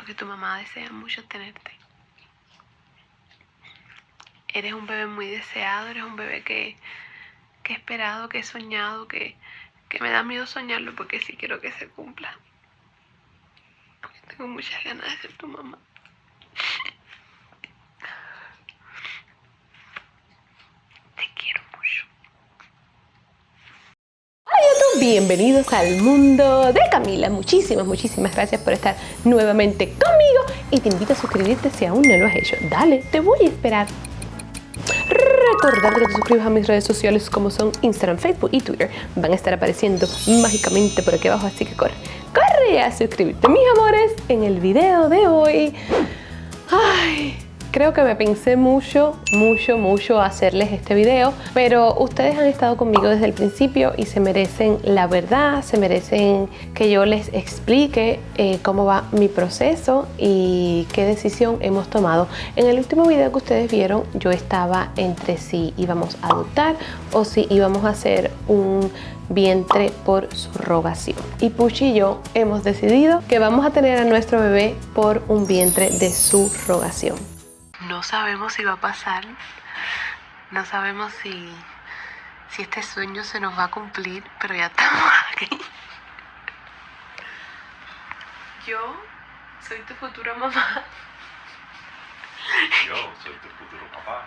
porque tu mamá desea mucho tenerte. Eres un bebé muy deseado, eres un bebé que, que he esperado, que he soñado, que, que me da miedo soñarlo porque sí quiero que se cumpla. Tengo muchas ganas de ser tu mamá. Te quiero mucho. Hola YouTube, bienvenidos al mundo de Camila. Muchísimas, muchísimas gracias por estar nuevamente conmigo y te invito a suscribirte si aún no lo has hecho. Dale, te voy a esperar. Recordar que te suscribas a mis redes sociales como son Instagram, Facebook y Twitter. Van a estar apareciendo mágicamente por aquí abajo, así que corre, corre a suscribirte, mis amores, en el video de hoy. Ay, Creo que me pensé mucho, mucho, mucho hacerles este video, pero ustedes han estado conmigo desde el principio y se merecen la verdad, se merecen que yo les explique eh, cómo va mi proceso y qué decisión hemos tomado. En el último video que ustedes vieron, yo estaba entre si íbamos a adoptar o si íbamos a hacer un vientre por subrogación. Y Puchi y yo hemos decidido que vamos a tener a nuestro bebé por un vientre de subrogación. No sabemos si va a pasar. No sabemos si, si este sueño se nos va a cumplir, pero ya estamos aquí. Yo soy tu futura mamá. Yo soy tu futuro papá.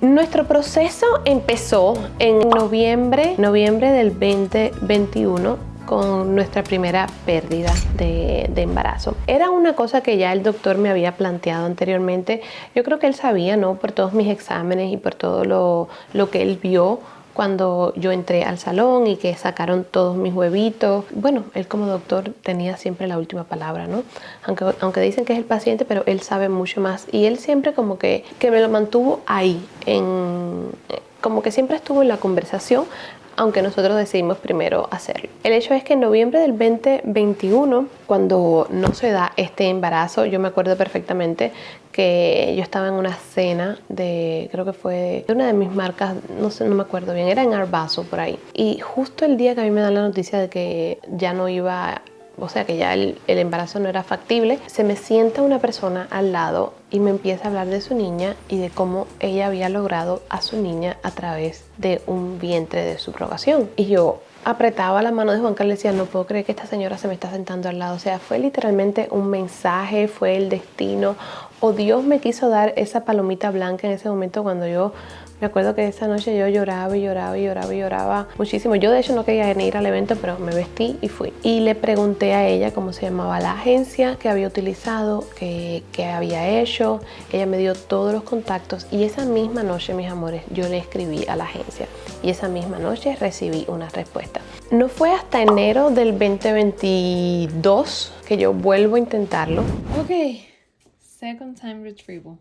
Nuestro proceso empezó en noviembre, noviembre del 2021 con nuestra primera pérdida de, embarazo. Era una cosa que ya el doctor me había planteado anteriormente. Yo creo que él sabía, ¿no? Por todos mis exámenes y por todo lo, lo que él vio cuando yo entré al salón y que sacaron todos mis huevitos. Bueno, él como doctor tenía siempre la última palabra, ¿no? Aunque, aunque dicen que es el paciente, pero él sabe mucho más. Y él siempre como que, que me lo mantuvo ahí, en, como que siempre estuvo en la conversación, aunque nosotros decidimos primero hacerlo. El hecho es que en noviembre del 2021, cuando no se da este embarazo, yo me acuerdo perfectamente que yo estaba en una cena de, creo que fue de una de mis marcas, no sé, no me acuerdo bien, era en Arbazo por ahí. Y justo el día que a mí me dan la noticia de que ya no iba o sea que ya el, el, embarazo no era factible, se me sienta una persona al lado y me empieza a hablar de su niña y de cómo ella había logrado a su niña a través de un vientre de subrogación. Y yo apretaba la mano de Juan Carlos y decía, no puedo creer que esta señora se me está sentando al lado. O sea, fue literalmente un mensaje, fue el destino, o Dios me quiso dar esa palomita blanca en ese momento cuando yo me acuerdo que esa noche yo lloraba y lloraba y lloraba y lloraba muchísimo. Yo de hecho no quería ir al evento, pero me vestí y fui. Y le pregunté a ella cómo se llamaba la agencia que había utilizado, que, que había hecho. Ella me dio todos los contactos y esa misma noche, mis amores, yo le escribí a la agencia. Y esa misma noche recibí una respuesta. No fue hasta enero del 2022 que yo vuelvo a intentarlo. Ok, second time retrieval.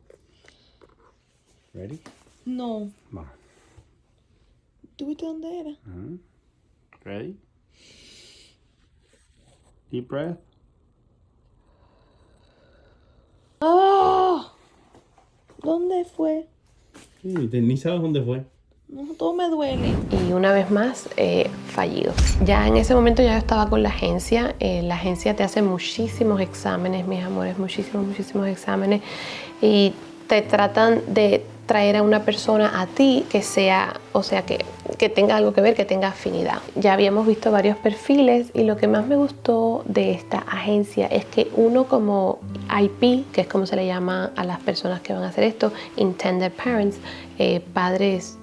Ready? No. Va. ¿Tú viste dónde era? Ready? Deep breath. ¡Oh! ¿Dónde fue? Sí, te- ni sabes dónde fue. No, todo me duele. y una vez más eh, fallido. Ya en ese momento ya yo estaba con la agencia, eh, la agencia te hace muchísimos exámenes, mis amores, muchísimos, muchísimos exámenes y te tratan de traer a una persona a ti que sea, o sea, que, que tenga algo que ver, que tenga afinidad. Ya habíamos visto varios perfiles y lo que más me gustó de esta agencia es que uno como IP, que es como se le llama a las personas que van a hacer esto, Intended Parents, eh, padres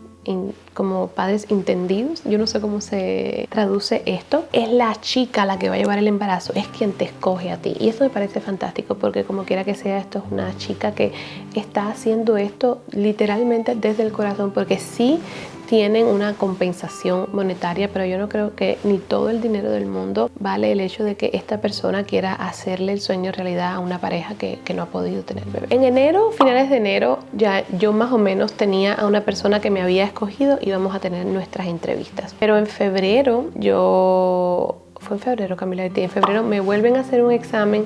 como padres entendidos, yo no sé cómo se traduce esto, es la chica la que va a llevar el embarazo, es quien te escoge a ti. Y eso me parece fantástico porque como quiera que sea, esto es una chica que está haciendo esto literalmente desde el corazón porque sí tienen una compensación monetaria, pero yo no creo que ni todo el dinero del mundo vale el hecho de que esta persona quiera hacerle el sueño realidad a una pareja que, que no ha podido tener bebé. En enero, finales de enero, ya yo más o menos tenía a una persona que me había escogido y íbamos a tener nuestras entrevistas. Pero en febrero, yo... Fue en febrero, Camila, en febrero me vuelven a hacer un examen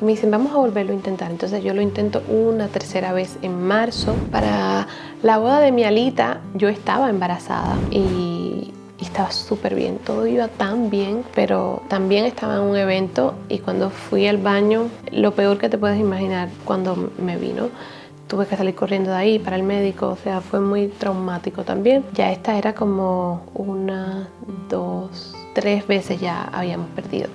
me dicen, vamos a volverlo a intentar. Entonces yo lo intento una tercera vez en marzo. Para la boda de mi alita yo estaba embarazada y y estaba súper bien, todo iba tan bien, pero también estaba en un evento y cuando fui al baño, lo peor que te puedes imaginar cuando me vino, tuve que salir corriendo de ahí para el médico, o sea, fue muy traumático también. Ya esta era como una, dos, tres veces ya habíamos perdido.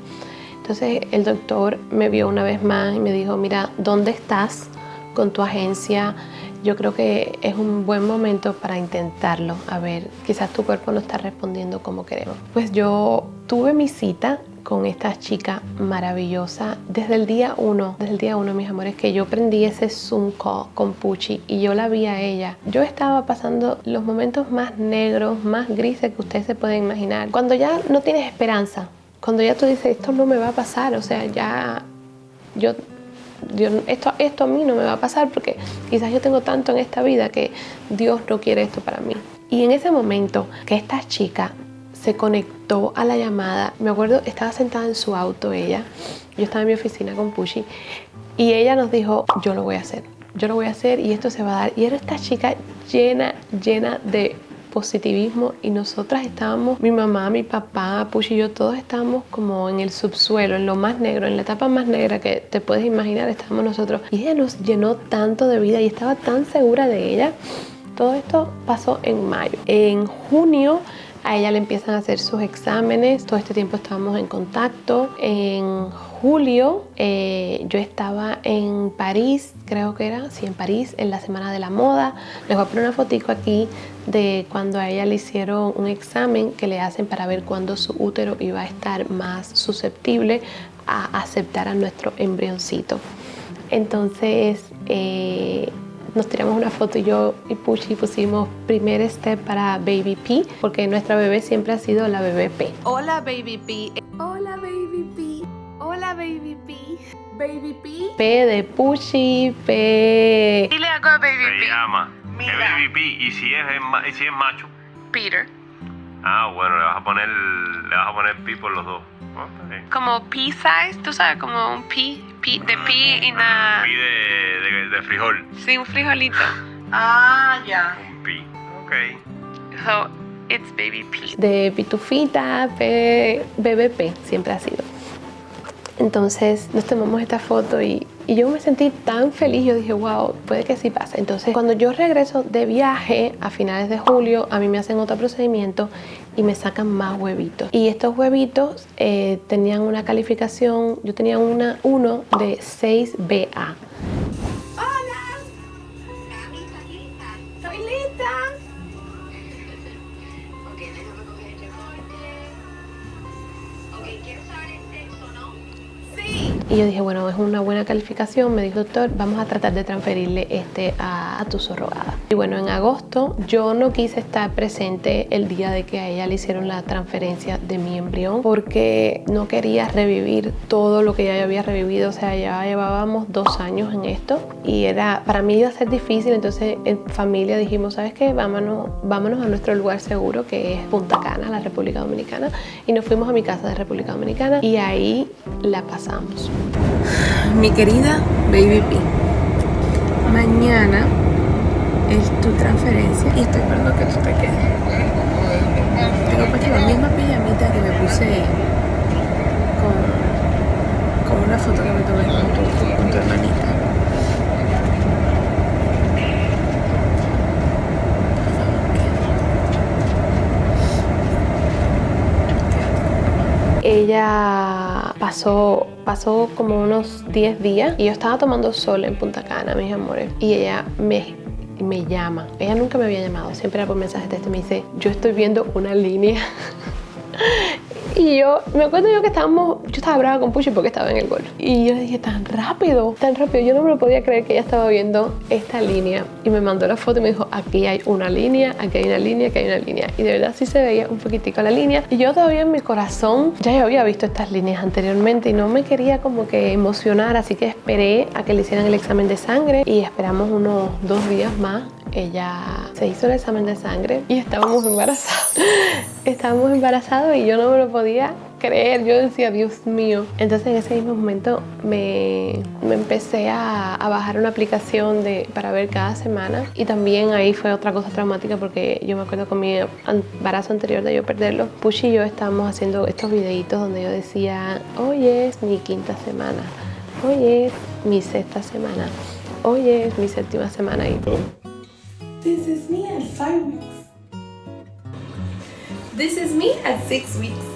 Entonces el doctor me vio una vez más y me dijo, mira, ¿dónde estás con tu agencia? Yo creo que es un buen momento para intentarlo. A ver, quizás tu cuerpo no está respondiendo como queremos. Pues yo tuve mi cita con esta chica maravillosa desde el día uno, desde el día uno, mis amores, que yo prendí ese Zoom call con Pucci y yo la vi a ella. Yo estaba pasando los momentos más negros, más grises que ustedes se pueden imaginar. Cuando ya no tienes esperanza, cuando ya tú dices, esto no me va a pasar, o sea, ya yo esto, esto a mí no me va a pasar porque quizás yo tengo tanto en esta vida que Dios no quiere esto para mí. Y en ese momento que esta chica se conectó a la llamada, me acuerdo, estaba sentada en su auto ella, yo estaba en mi oficina con Pushi y ella nos dijo, yo lo voy a hacer, yo lo voy a hacer y esto se va a dar. Y era esta chica llena, llena de positivismo y nosotras estábamos, mi mamá, mi papá, Push y yo, todos estábamos como en el subsuelo, en lo más negro, en la etapa más negra que te puedes imaginar, estábamos nosotros. Y ella nos llenó tanto de vida y estaba tan segura de ella. Todo esto pasó en mayo. En junio a ella le empiezan a hacer sus exámenes, todo este tiempo estábamos en contacto. En julio eh, yo estaba en París, creo que era, sí, en París, en la Semana de la Moda. Les voy a poner una fotico aquí de cuando a ella le hicieron un examen que le hacen para ver cuándo su útero iba a estar más susceptible a aceptar a nuestro embrioncito. Entonces, eh, nos tiramos una foto y yo y Puchi pusimos primer step para Baby P porque nuestra bebé siempre ha sido la bebé P. Hola Baby P. Hola Baby P. Hola Baby P. Baby P. P de Puchi, P. Dile algo a Baby Se P. llama Mira. es Baby P y si es, es ma- y si es macho, Peter. ah bueno, le vas a poner le vas a poner P por los dos. Ah, está bien. Como pea size, tú sabes, como un pea, pea de pea y una... P de, de, de frijol. Sí, un frijolito. Ah, ya. Un P. Ok. So, it's Baby P. de pitufita, P, bebé P, siempre ha sido. Entonces nos tomamos esta foto y, yo me sentí tan feliz, yo dije, wow, puede que sí pase. Entonces cuando yo regreso de viaje a finales de julio, a mí me hacen otro procedimiento y me sacan más huevitos. Y estos huevitos eh, tenían una calificación, yo tenía una 1 de 6BA. Y yo dije, bueno, es una buena calificación. Me dijo, doctor, vamos a tratar de transferirle este a, a tu surrogada. Y bueno, en agosto yo no quise estar presente el día de que a ella le hicieron la transferencia de mi embrión porque no quería revivir todo lo que ya había revivido. O sea, ya llevábamos dos años en esto y era, para mí iba a ser difícil. Entonces en familia dijimos, ¿sabes qué? Vámonos, vámonos a nuestro lugar seguro que es Punta Cana, la República Dominicana. Y nos fuimos a mi casa de República Dominicana y ahí la pasamos. Mi querida Baby P. Mañana es tu transferencia y estoy esperando que tú te quedes. Tengo puesta la misma pijamita que me puse con, con una foto que me tomé con tu, con tu hermanita. Ella pasó, pasó como unos 10 días y yo estaba tomando sol en Punta Cana, mis amores. Y ella me, me llama. Ella nunca me había llamado, siempre era por mensaje de texto. Me dice, yo estoy viendo una línea. Y yo, me acuerdo yo que estábamos, yo estaba brava con Puchi porque estaba en el golf. Y yo le dije, tan rápido, tan rápido. Yo no me lo podía creer que ella estaba viendo esta línea. Y me mandó la foto y me dijo, aquí hay una línea, aquí hay una línea, aquí hay una línea. Y de verdad sí se veía un poquitico la línea. Y yo todavía en mi corazón, ya yo había visto estas líneas anteriormente y no me quería como que emocionar. Así que esperé a que le hicieran el examen de sangre y esperamos unos dos días más ella se hizo el examen de sangre y estábamos embarazados. estábamos embarazados y yo no me lo podía creer. Yo decía, Dios mío. Entonces en ese mismo momento me, me empecé a, a bajar una aplicación de, para ver cada semana. Y también ahí fue otra cosa traumática porque yo me acuerdo con mi embarazo anterior de yo perderlo. Push y yo estábamos haciendo estos videitos donde yo decía, hoy es mi quinta semana, hoy es mi sexta semana, hoy es mi séptima semana. Y This is me at five weeks. This is me at six weeks.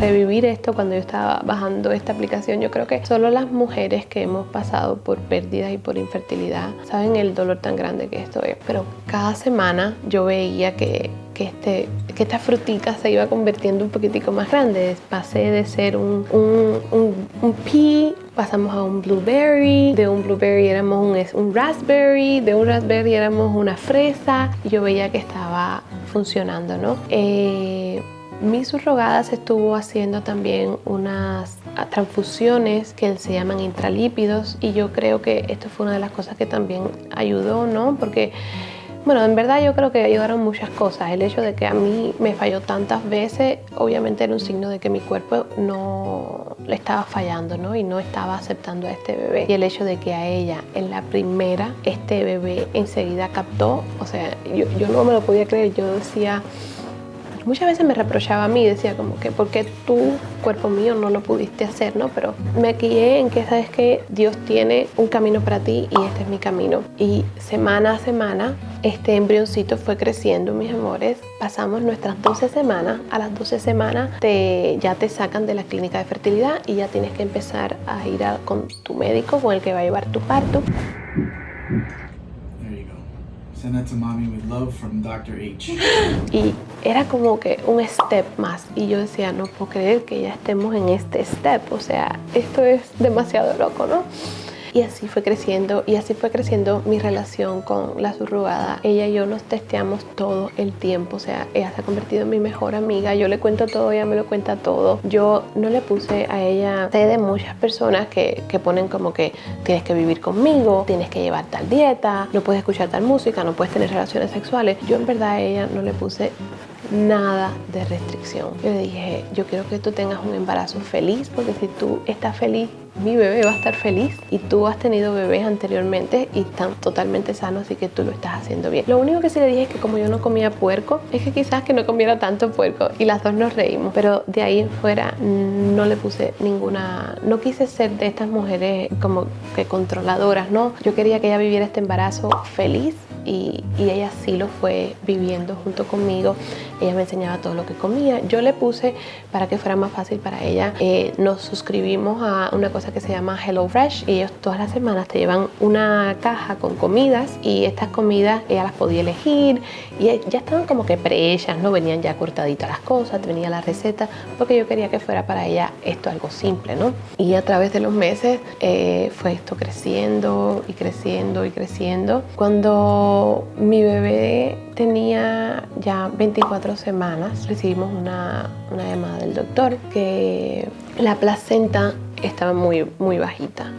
revivir esto cuando yo estaba bajando esta aplicación. Yo creo que solo las mujeres que hemos pasado por pérdidas y por infertilidad saben el dolor tan grande que esto es. Pero cada semana yo veía que, que, este, que esta frutica se iba convirtiendo un poquitico más grande. Pasé de ser un, un, un, un pea, pasamos a un blueberry, de un blueberry éramos un, un raspberry, de un raspberry éramos una fresa. Y yo veía que estaba funcionando, ¿no? Eh, mi subrogada se estuvo haciendo también unas transfusiones que se llaman intralípidos y yo creo que esto fue una de las cosas que también ayudó, ¿no? Porque, bueno, en verdad yo creo que ayudaron muchas cosas. El hecho de que a mí me falló tantas veces, obviamente era un signo de que mi cuerpo no le estaba fallando, ¿no? Y no estaba aceptando a este bebé. Y el hecho de que a ella, en la primera, este bebé enseguida captó, o sea, yo, yo no me lo podía creer, yo decía muchas veces me reprochaba a mí, decía como que, ¿por qué tú, cuerpo mío, no lo pudiste hacer? ¿no? Pero me guié en que sabes que Dios tiene un camino para ti y este es mi camino. Y semana a semana, este embrioncito fue creciendo, mis amores. Pasamos nuestras 12 semanas. A las 12 semanas te, ya te sacan de la clínica de fertilidad y ya tienes que empezar a ir con tu médico, con el que va a llevar tu parto. Send to mommy with love from Dr. H. y era como que un step más y yo decía no puedo creer que ya estemos en este step o sea esto es demasiado loco no y así fue creciendo y así fue creciendo mi relación con la subrogada. Ella y yo nos testeamos todo el tiempo, o sea, ella se ha convertido en mi mejor amiga. Yo le cuento todo, ella me lo cuenta todo. Yo no le puse a ella, sé de muchas personas que, que ponen como que tienes que vivir conmigo, tienes que llevar tal dieta, no puedes escuchar tal música, no puedes tener relaciones sexuales. Yo en verdad a ella no le puse nada de restricción. Le dije, yo quiero que tú tengas un embarazo feliz, porque si tú estás feliz, mi bebé va a estar feliz y tú has tenido bebés anteriormente y están totalmente sanos, así que tú lo estás haciendo bien. Lo único que sí le dije es que como yo no comía puerco, es que quizás que no comiera tanto puerco y las dos nos reímos, pero de ahí en fuera no le puse ninguna, no quise ser de estas mujeres como que controladoras, no, yo quería que ella viviera este embarazo feliz y, y, ella sí lo fue viviendo junto conmigo. Ella me enseñaba todo lo que comía. Yo le puse para que fuera más fácil para ella. Eh, nos suscribimos a una cosa que se llama Hello Fresh y ellos todas las semanas te llevan una caja con comidas y estas comidas ella las podía elegir y ya estaban como que prehechas, no venían ya cortaditas las cosas, venía la receta porque yo quería que fuera para ella esto algo simple, ¿no? Y a través de los meses eh, fue esto creciendo y creciendo y creciendo. Cuando mi bebé tenía ya 24 semanas, recibimos una, una llamada del doctor que la placenta estaba muy, muy bajita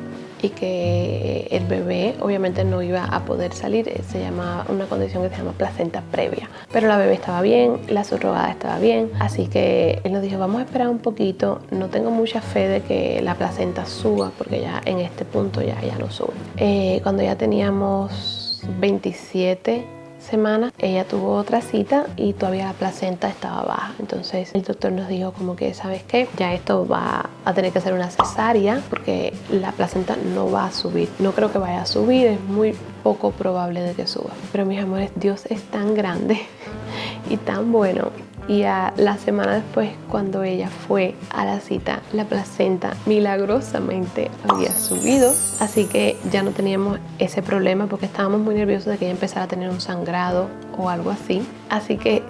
y que el bebé obviamente no iba a poder salir, se llama una condición que se llama placenta previa. Pero la bebé estaba bien, la subrogada estaba bien, así que él nos dijo vamos a esperar un poquito, no tengo mucha fe de que la placenta suba porque ya en este punto ya, ya no sube. Eh, cuando ya teníamos 27 semanas ella tuvo otra cita y todavía la placenta estaba baja. Entonces el doctor nos dijo como que sabes qué ya esto va a tener que ser una cesárea porque la placenta no va a subir. No creo que vaya a subir es muy poco probable de que suba. Pero mis amores Dios es tan grande y tan bueno y a la semana después cuando ella fue a la cita la placenta milagrosamente había subido. Así que ya no teníamos ese problema porque estábamos muy nerviosos de que ella empezara a tener un sangrado o algo así. Así que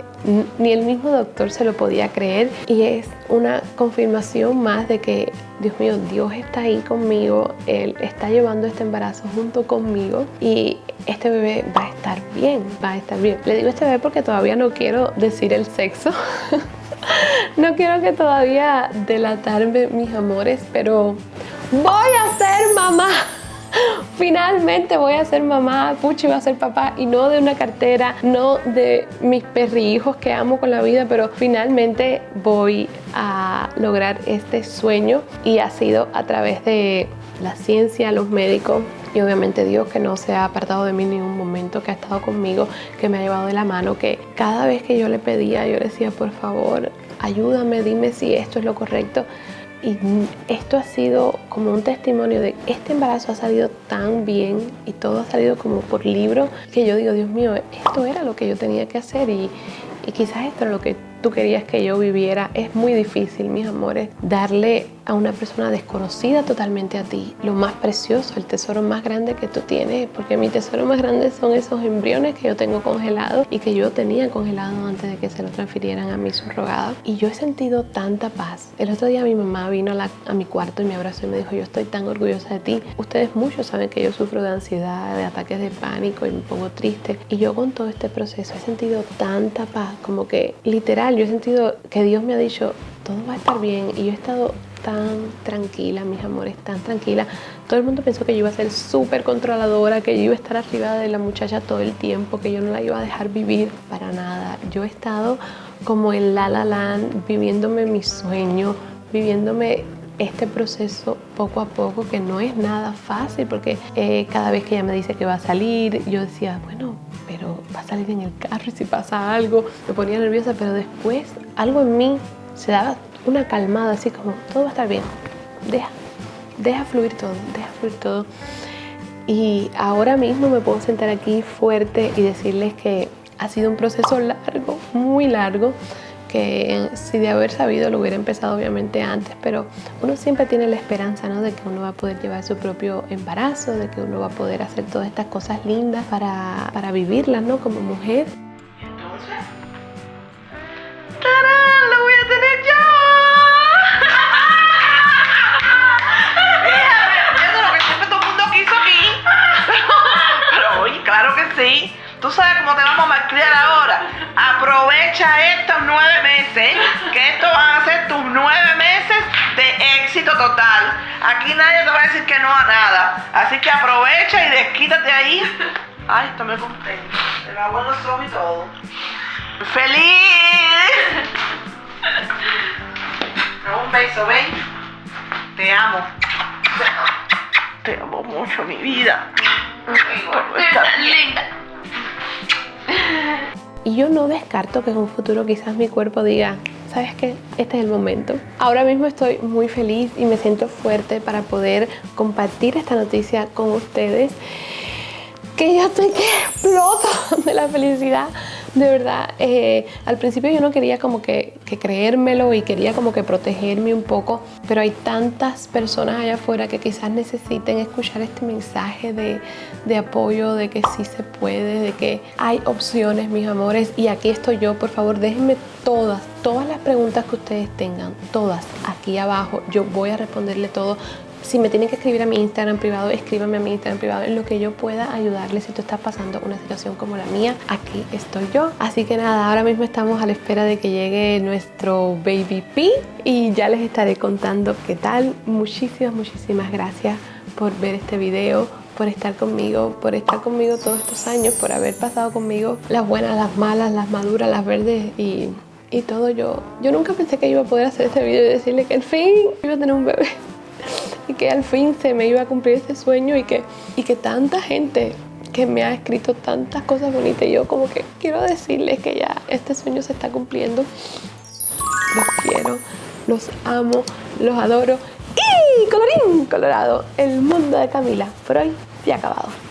ni el mismo doctor se lo podía creer y es una confirmación más de que Dios mío, Dios está ahí conmigo, Él está llevando este embarazo junto conmigo y este bebé va a estar bien, va a estar bien. Le digo este bebé porque todavía no quiero decir el sexo. no quiero que todavía delatarme mis amores, pero voy a ser mamá. Finalmente voy a ser mamá, Puchi va a ser papá y no de una cartera, no de mis perrijos que amo con la vida, pero finalmente voy a lograr este sueño y ha sido a través de la ciencia, los médicos y obviamente Dios que no se ha apartado de mí en ningún momento, que ha estado conmigo, que me ha llevado de la mano, que cada vez que yo le pedía, yo le decía, por favor, ayúdame, dime si esto es lo correcto. Y esto ha sido como un testimonio de este embarazo ha salido tan bien y todo ha salido como por libro que yo digo, Dios mío, esto era lo que yo tenía que hacer y, y quizás esto era lo que tú querías que yo viviera. Es muy difícil, mis amores, darle a una persona desconocida totalmente a ti lo más precioso, el tesoro más grande que tú tienes, porque mi tesoro más grande son esos embriones que yo tengo congelados y que yo tenía congelados antes de que se lo transfirieran a mi subrogado. Y yo he sentido tanta paz. El otro día mi mamá vino a, a mi cuarto y me abrazó y me dijo, yo estoy tan orgullosa de ti. Ustedes muchos saben que yo sufro de ansiedad, de ataques de pánico y me pongo triste. Y yo con todo este proceso he sentido tanta paz, como que literal, yo he sentido que Dios me ha dicho, todo va a estar bien. Y yo he estado tan tranquila, mis amores, tan tranquila. Todo el mundo pensó que yo iba a ser súper controladora, que yo iba a estar arriba de la muchacha todo el tiempo, que yo no la iba a dejar vivir para nada. Yo he estado como en La La Land, viviéndome mi sueño, viviéndome este proceso poco a poco que no es nada fácil porque eh, cada vez que ella me dice que va a salir yo decía bueno pero va a salir en el carro y si pasa algo me ponía nerviosa pero después algo en mí se daba una calmada así como todo va a estar bien deja deja fluir todo deja fluir todo y ahora mismo me puedo sentar aquí fuerte y decirles que ha sido un proceso largo, muy largo, que si de haber sabido lo hubiera empezado obviamente antes, pero uno siempre tiene la esperanza ¿no? de que uno va a poder llevar su propio embarazo, de que uno va a poder hacer todas estas cosas lindas para, para vivirlas ¿no? como mujer. Entonces, ¡tarán! Tú sabes cómo te vamos a malcriar ahora. Aprovecha estos nueve meses, que estos van a ser tus nueve meses de éxito total. Aquí nadie te va a decir que no a nada. Así que aprovecha y desquítate ahí. Ay, estoy muy contenta. Te lo hago los y todo. ¡Feliz! Un beso, ven. Te amo. Te amo mucho, mi vida. Está bien. Y yo no descarto que en un futuro quizás mi cuerpo diga, ¿sabes qué? Este es el momento. Ahora mismo estoy muy feliz y me siento fuerte para poder compartir esta noticia con ustedes. Que yo estoy que exploto de la felicidad. De verdad, eh, al principio yo no quería como que, creérmelo y quería como que protegerme un poco, pero hay tantas personas allá afuera que quizás necesiten escuchar este mensaje de, de apoyo, de que sí se puede, de que hay opciones, mis amores, y aquí estoy yo, por favor, déjenme todas, todas las preguntas que ustedes tengan, todas aquí abajo, yo voy a responderle todo. Si me tienen que escribir a mi Instagram privado, escríbame a mi Instagram privado en lo que yo pueda ayudarles si tú estás pasando una situación como la mía. Aquí estoy yo. Así que nada, ahora mismo estamos a la espera de que llegue nuestro Baby P y ya les estaré contando qué tal. Muchísimas, muchísimas gracias por ver este video, por estar conmigo, por estar conmigo todos estos años, por haber pasado conmigo las buenas, las malas, las maduras, las verdes y, y todo. Yo, yo nunca pensé que iba a poder hacer este video y decirle que al fin iba a tener un bebé y que al fin se me iba a cumplir ese sueño y que, y que tanta gente que me ha escrito tantas cosas bonitas yo como que quiero decirles que ya este sueño se está cumpliendo. Los quiero, los amo, los adoro y colorín colorado, el mundo de Camila por hoy se ha acabado.